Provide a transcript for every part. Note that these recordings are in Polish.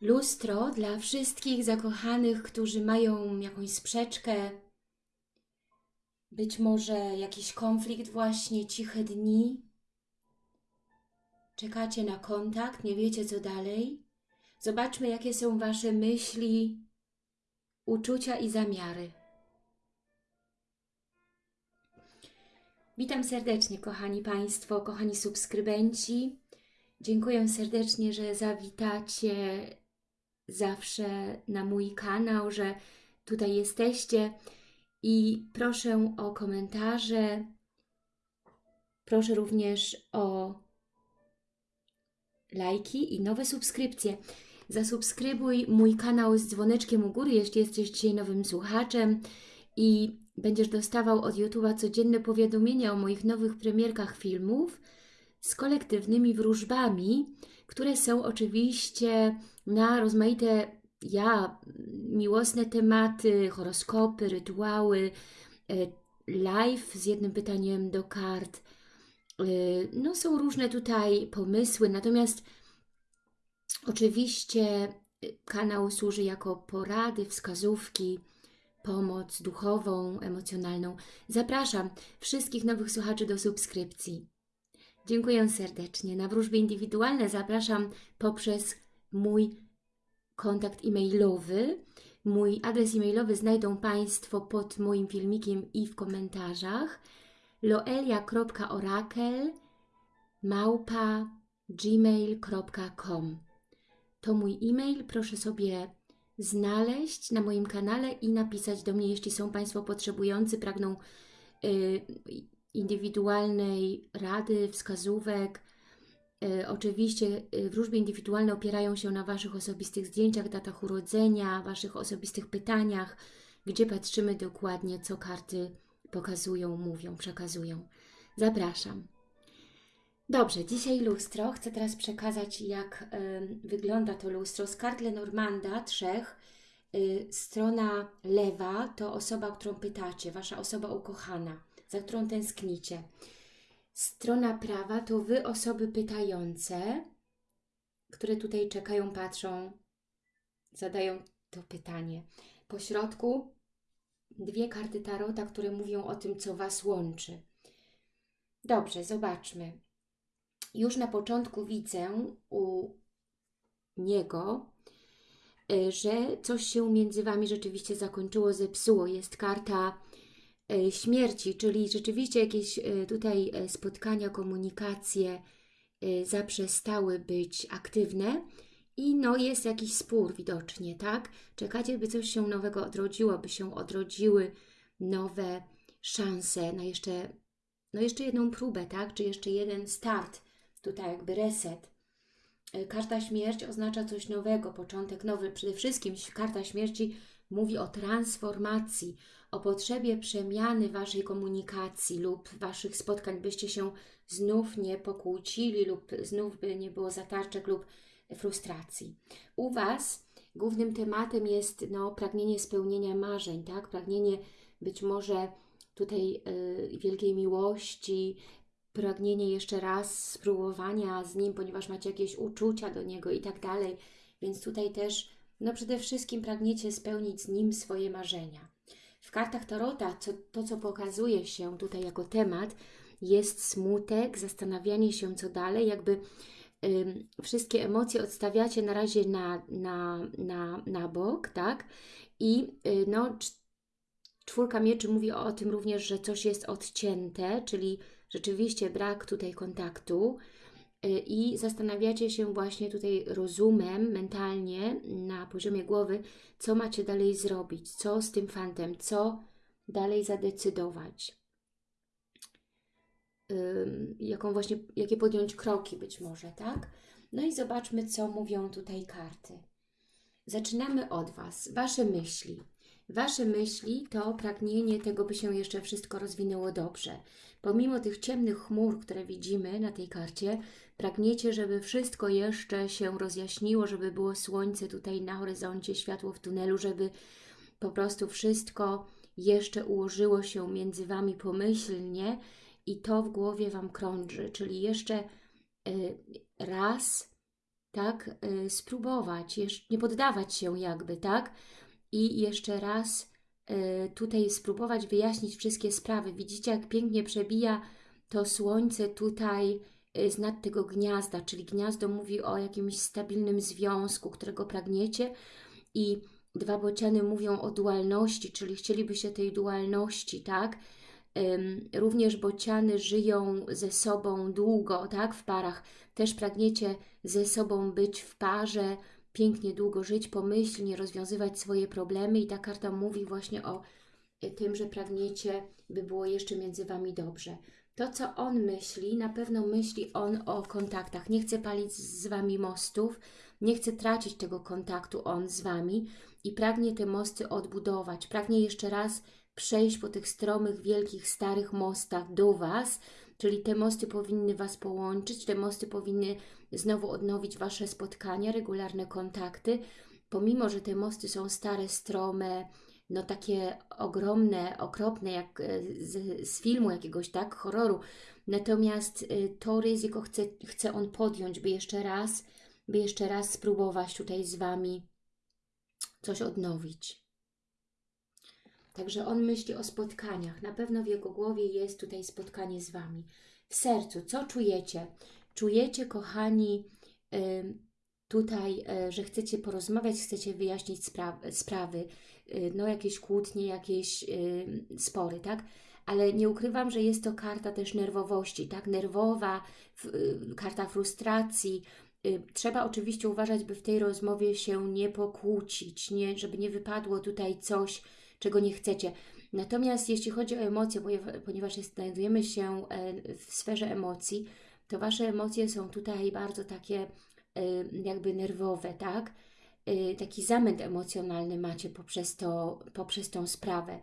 Lustro dla wszystkich zakochanych, którzy mają jakąś sprzeczkę, być może jakiś konflikt właśnie, ciche dni. Czekacie na kontakt, nie wiecie co dalej. Zobaczmy, jakie są Wasze myśli, uczucia i zamiary. Witam serdecznie, kochani Państwo, kochani subskrybenci. Dziękuję serdecznie, że zawitacie zawsze na mój kanał, że tutaj jesteście i proszę o komentarze. Proszę również o lajki i nowe subskrypcje. Zasubskrybuj mój kanał z dzwoneczkiem u góry, jeśli jesteś dzisiaj nowym słuchaczem i będziesz dostawał od YouTube'a codzienne powiadomienia o moich nowych premierkach filmów z kolektywnymi wróżbami, które są oczywiście na rozmaite ja, miłosne tematy, horoskopy, rytuały, e, live z jednym pytaniem do kart. E, no są różne tutaj pomysły, natomiast oczywiście e, kanał służy jako porady, wskazówki, pomoc duchową, emocjonalną. Zapraszam wszystkich nowych słuchaczy do subskrypcji. Dziękuję serdecznie. Na wróżby indywidualne zapraszam poprzez mój kontakt e-mailowy. Mój adres e-mailowy znajdą Państwo pod moim filmikiem i w komentarzach. loelia.orakel małpa gmail.com To mój e-mail, proszę sobie znaleźć na moim kanale i napisać do mnie, jeśli są Państwo potrzebujący, pragną y, indywidualnej rady, wskazówek. E, oczywiście e, wróżby indywidualne opierają się na Waszych osobistych zdjęciach, datach urodzenia, Waszych osobistych pytaniach, gdzie patrzymy dokładnie, co karty pokazują, mówią, przekazują. Zapraszam. Dobrze, dzisiaj lustro. Chcę teraz przekazać, jak y, wygląda to lustro. Z kart Lenormanda, trzech. Y, strona lewa to osoba, którą pytacie, Wasza osoba ukochana za którą tęsknicie. Strona prawa to Wy, osoby pytające, które tutaj czekają, patrzą, zadają to pytanie. Po środku dwie karty Tarota, które mówią o tym, co Was łączy. Dobrze, zobaczmy. Już na początku widzę u niego, y, że coś się między Wami rzeczywiście zakończyło, zepsuło. Jest karta śmierci, czyli rzeczywiście jakieś e, tutaj e, spotkania, komunikacje zaprzestały być aktywne i no jest jakiś spór widocznie, tak? Czekacie, by coś się nowego odrodziło, by się odrodziły nowe szanse na jeszcze, no jeszcze jedną próbę, tak? Czy jeszcze jeden start, tutaj jakby reset. Karta śmierć oznacza coś nowego, początek nowy. Przede wszystkim karta śmierci mówi o transformacji, o potrzebie przemiany Waszej komunikacji lub Waszych spotkań, byście się znów nie pokłócili lub znów by nie było zatarczek lub frustracji. U Was głównym tematem jest no, pragnienie spełnienia marzeń, tak? pragnienie być może tutaj y, wielkiej miłości, pragnienie jeszcze raz spróbowania z Nim, ponieważ macie jakieś uczucia do Niego i tak dalej. Więc tutaj też no przede wszystkim pragniecie spełnić z Nim swoje marzenia. W kartach Tarota co, to, co pokazuje się tutaj jako temat, jest smutek, zastanawianie się, co dalej, jakby wszystkie emocje odstawiacie na razie na, na, na, na bok, tak? I y, no, czwórka mieczy mówi o tym również, że coś jest odcięte, czyli rzeczywiście brak tutaj kontaktu, i zastanawiacie się właśnie tutaj rozumem, mentalnie, na poziomie głowy, co macie dalej zrobić, co z tym fantem, co dalej zadecydować. Jaką właśnie, jakie podjąć kroki być może, tak? No i zobaczmy, co mówią tutaj karty. Zaczynamy od Was. Wasze myśli. Wasze myśli to pragnienie tego, by się jeszcze wszystko rozwinęło dobrze. Pomimo tych ciemnych chmur, które widzimy na tej karcie, pragniecie, żeby wszystko jeszcze się rozjaśniło, żeby było słońce tutaj na horyzoncie, światło w tunelu, żeby po prostu wszystko jeszcze ułożyło się między Wami pomyślnie i to w głowie Wam krąży, czyli jeszcze y, raz tak? Y, spróbować, nie poddawać się jakby, tak? I jeszcze raz y, tutaj spróbować wyjaśnić wszystkie sprawy. Widzicie, jak pięknie przebija to słońce tutaj y, z nad tego gniazda, czyli gniazdo mówi o jakimś stabilnym związku, którego pragniecie i dwa bociany mówią o dualności, czyli chcielibyście tej dualności, tak? Również bociany żyją ze sobą długo, tak, w parach. Też pragniecie ze sobą być w parze, pięknie długo żyć, pomyślnie rozwiązywać swoje problemy i ta karta mówi właśnie o e, tym, że pragniecie, by było jeszcze między Wami dobrze. To, co on myśli, na pewno myśli on o kontaktach. Nie chce palić z Wami mostów, nie chce tracić tego kontaktu on z Wami i pragnie te mosty odbudować. Pragnie jeszcze raz przejść po tych stromych, wielkich, starych mostach do Was, czyli te mosty powinny Was połączyć, te mosty powinny znowu odnowić Wasze spotkania, regularne kontakty, pomimo, że te mosty są stare, strome, no takie ogromne, okropne, jak e, z, z filmu jakiegoś, tak, horroru. Natomiast y, to ryzyko chce, chce on podjąć, by jeszcze raz, by jeszcze raz spróbować tutaj z Wami coś odnowić. Także on myśli o spotkaniach. Na pewno w jego głowie jest tutaj spotkanie z Wami. W sercu, co czujecie? Czujecie, kochani, tutaj, e, że chcecie porozmawiać, chcecie wyjaśnić sprawy, y, no jakieś kłótnie, jakieś spory, tak? Ale nie ukrywam, że jest to karta też nerwowości, tak? Nerwowa, karta frustracji, Trzeba oczywiście uważać, by w tej rozmowie się nie pokłócić, nie, żeby nie wypadło tutaj coś, czego nie chcecie. Natomiast jeśli chodzi o emocje, ponieważ znajdujemy się e, w sferze emocji, to Wasze emocje są tutaj bardzo takie e, jakby nerwowe, tak? E, taki zamęt emocjonalny macie poprzez, to, poprzez tą sprawę.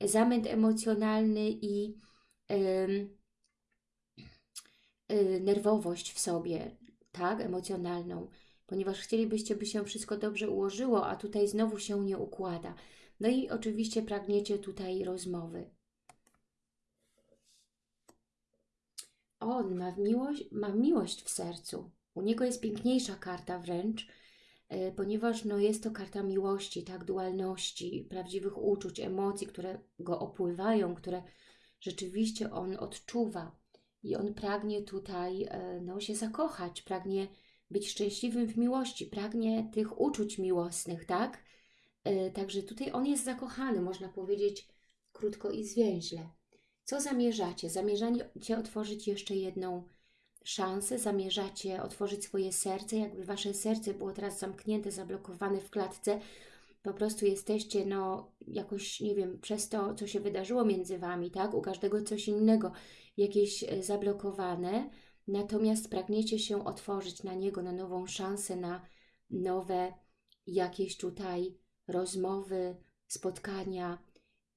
Zamęt emocjonalny i nerwowość w sobie, tak? Emocjonalną, ponieważ chcielibyście, by się wszystko dobrze ułożyło, a tutaj znowu się nie układa. No i oczywiście pragniecie tutaj rozmowy. On ma miłość, ma miłość w sercu. U niego jest piękniejsza karta wręcz, e, ponieważ no, jest to karta miłości, tak, dualności, prawdziwych uczuć, emocji, które go opływają, które rzeczywiście on odczuwa. I on pragnie tutaj e, no, się zakochać, pragnie być szczęśliwym w miłości, pragnie tych uczuć miłosnych, tak? E, także tutaj on jest zakochany, można powiedzieć krótko i zwięźle. Co zamierzacie? Zamierzacie otworzyć jeszcze jedną szansę, zamierzacie otworzyć swoje serce, jakby Wasze serce było teraz zamknięte, zablokowane w klatce, po prostu jesteście, no, jakoś, nie wiem, przez to, co się wydarzyło między Wami, tak, u każdego coś innego, jakieś e, zablokowane, natomiast pragniecie się otworzyć na niego, na nową szansę, na nowe jakieś tutaj rozmowy, spotkania.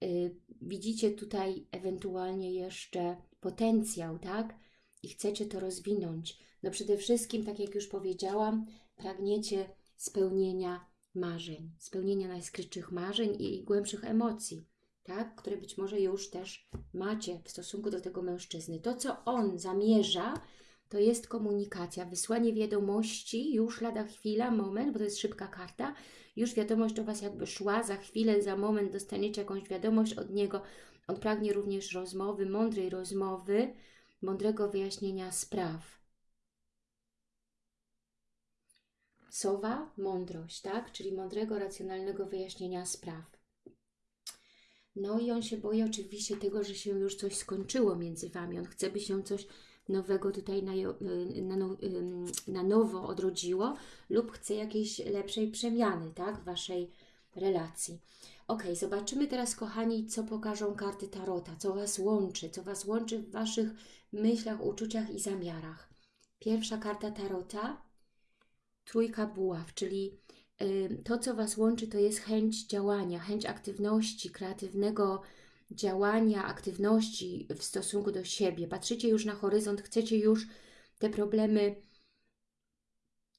Y, widzicie tutaj ewentualnie jeszcze potencjał, tak? I chcecie to rozwinąć. No przede wszystkim, tak jak już powiedziałam, pragniecie spełnienia marzeń, spełnienia najskrytszych marzeń i głębszych emocji, tak? Które być może już też macie w stosunku do tego mężczyzny. To, co on zamierza, to jest komunikacja, wysłanie wiadomości, już lada chwila, moment, bo to jest szybka karta, już wiadomość do Was jakby szła, za chwilę, za moment dostaniecie jakąś wiadomość od niego. On pragnie również rozmowy, mądrej rozmowy, mądrego wyjaśnienia spraw. Sowa, mądrość, tak? Czyli mądrego, racjonalnego wyjaśnienia spraw. No i on się boi oczywiście tego, że się już coś skończyło między Wami. On chce, by się coś nowego tutaj na, y, na, no, na nowo odrodziło lub chce jakiejś lepszej przemiany tak, w Waszej relacji. Ok, zobaczymy teraz, kochani, co pokażą karty Tarota, co Was łączy, co Was łączy w Waszych myślach, uczuciach i zamiarach. Pierwsza karta Tarota, trójka buław, czyli y, to, co Was łączy, to jest chęć działania, chęć aktywności, kreatywnego działania, aktywności w stosunku do siebie. Patrzycie już na horyzont, chcecie już te problemy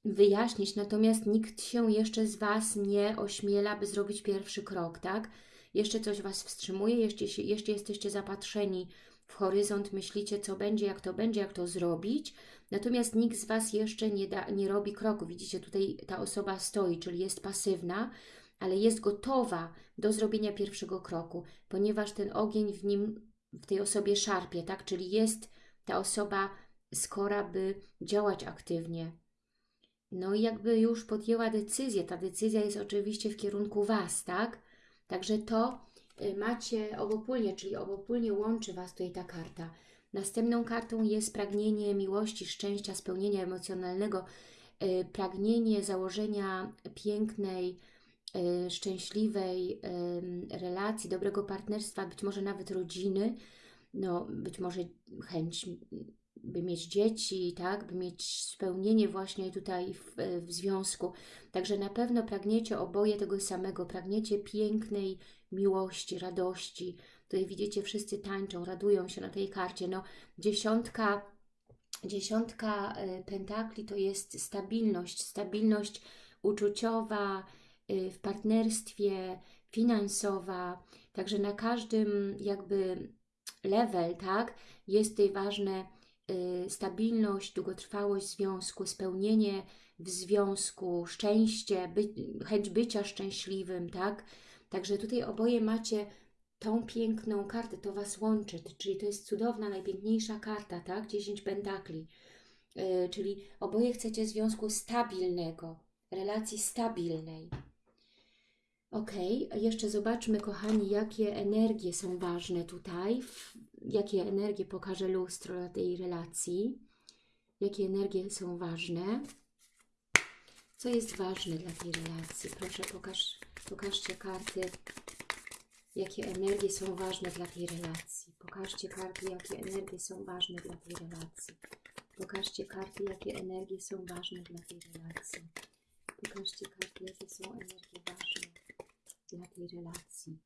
wyjaśnić, natomiast nikt się jeszcze z Was nie ośmiela, by zrobić pierwszy krok, tak? Jeszcze coś Was wstrzymuje, jeszcze, jeszcze jesteście zapatrzeni w horyzont, myślicie, co będzie, jak to będzie, jak to zrobić, natomiast nikt z Was jeszcze nie, da, nie robi kroku. Widzicie, tutaj ta osoba stoi, czyli jest pasywna, ale jest gotowa do zrobienia pierwszego kroku, ponieważ ten ogień w nim, w tej osobie szarpie, tak? Czyli jest ta osoba skora, by działać aktywnie. No i jakby już podjęła decyzję. Ta decyzja jest oczywiście w kierunku Was, tak? Także to macie obopólnie, czyli obopólnie łączy Was tutaj ta karta. Następną kartą jest pragnienie miłości, szczęścia, spełnienia emocjonalnego, y, pragnienie założenia pięknej, y, szczęśliwej y, relacji, dobrego partnerstwa, być może nawet rodziny, no być może chęć by mieć dzieci, tak, by mieć spełnienie właśnie tutaj w, w związku. Także na pewno pragniecie oboje tego samego, pragniecie pięknej miłości, radości. Tutaj widzicie, wszyscy tańczą, radują się na tej karcie. No, dziesiątka, dziesiątka y, pentakli to jest stabilność, stabilność uczuciowa, y, w partnerstwie, finansowa. Także na każdym jakby level, tak, jest tutaj ważne stabilność, długotrwałość związku, spełnienie w związku, szczęście, by, chęć bycia szczęśliwym, tak? Także tutaj oboje macie tą piękną kartę, to Was łączy, czyli to jest cudowna, najpiękniejsza karta, tak? 10 pentakli, y, czyli oboje chcecie związku stabilnego, relacji stabilnej. Ok, jeszcze zobaczmy, kochani, jakie energie są ważne tutaj, jakie energie pokaże lustro dla tej relacji, jakie energie są ważne, co jest ważne dla tej relacji. Proszę, pokaż, pokażcie karty, jakie energie są ważne dla tej relacji. Pokażcie karty, jakie energie są ważne dla tej relacji. Pokażcie karty, jakie energie są ważne dla tej relacji. Pokażcie karty, jakie są energie ważne dla tej relacji.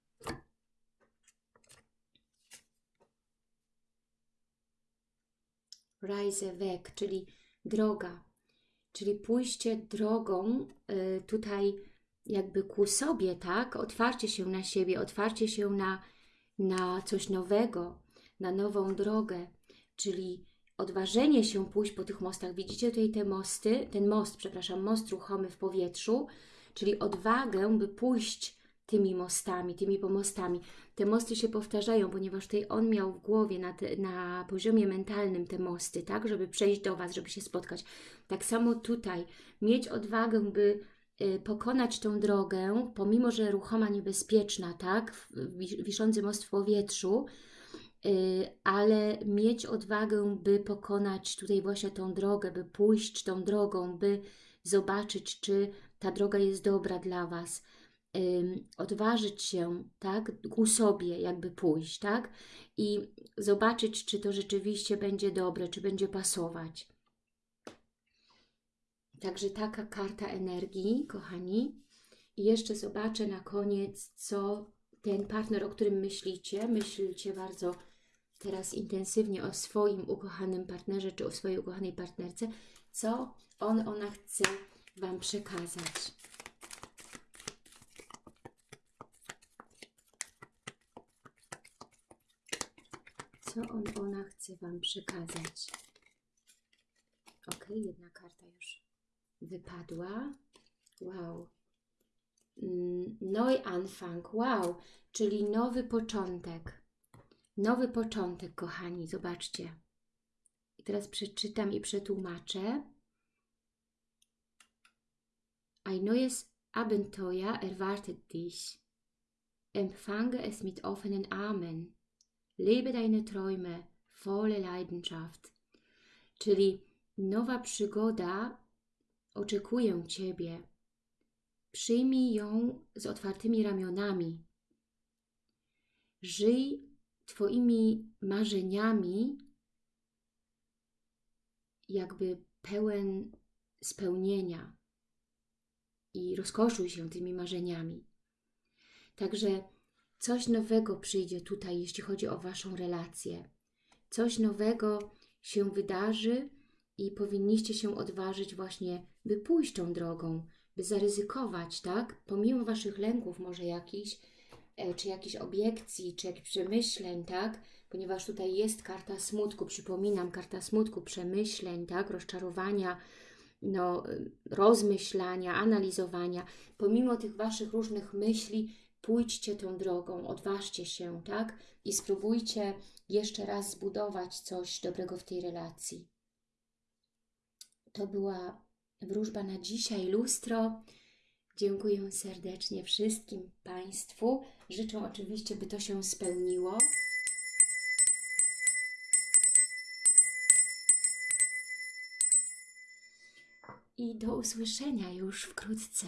Rise weg, czyli droga, czyli pójście drogą y, tutaj jakby ku sobie, tak? Otwarcie się na siebie, otwarcie się na, na coś nowego, na nową drogę, czyli odważenie się pójść po tych mostach. Widzicie tutaj te mosty, ten most, przepraszam, most ruchomy w powietrzu, czyli odwagę, by pójść tymi mostami, tymi pomostami. Te mosty się powtarzają, ponieważ tutaj on miał w głowie na, te, na poziomie mentalnym te mosty, tak, żeby przejść do Was, żeby się spotkać. Tak samo tutaj, mieć odwagę, by y, pokonać tą drogę, pomimo, że ruchoma, niebezpieczna, tak, wiszący most w powietrzu, y, ale mieć odwagę, by pokonać tutaj właśnie tą drogę, by pójść tą drogą, by zobaczyć, czy ta droga jest dobra dla Was odważyć się, tak, ku sobie jakby pójść, tak, i zobaczyć, czy to rzeczywiście będzie dobre, czy będzie pasować. Także taka karta energii, kochani. I jeszcze zobaczę na koniec, co ten partner, o którym myślicie, myślicie bardzo teraz intensywnie o swoim ukochanym partnerze, czy o swojej ukochanej partnerce, co on, ona chce Wam przekazać. Co on, ona chce Wam przekazać. Ok, jedna karta już wypadła. Wow. Mm, Neuanfang, wow, czyli nowy początek. Nowy początek, kochani, zobaczcie. I teraz przeczytam i przetłumaczę. Ein neues Abenteuer erwartet dich. Empfange es mit offenen Armen. Lebe deine Träume, volle Leidenschaft. Czyli nowa przygoda oczekuje Ciebie. Przyjmij ją z otwartymi ramionami. Żyj Twoimi marzeniami, jakby pełen spełnienia i rozkoszuj się tymi marzeniami. Także Coś nowego przyjdzie tutaj, jeśli chodzi o Waszą relację. Coś nowego się wydarzy i powinniście się odważyć właśnie, by pójść tą drogą, by zaryzykować, tak? Pomimo Waszych lęków może jakichś, e, czy jakichś obiekcji, czy jakichś przemyśleń, tak? ponieważ tutaj jest karta smutku, przypominam, karta smutku, przemyśleń, tak, rozczarowania, no, rozmyślania, analizowania. Pomimo tych Waszych różnych myśli, pójdźcie tą drogą, odważcie się, tak, i spróbujcie jeszcze raz zbudować coś dobrego w tej relacji. To była wróżba na dzisiaj, lustro. Dziękuję serdecznie wszystkim Państwu. Życzę oczywiście, by to się spełniło. I do usłyszenia już wkrótce.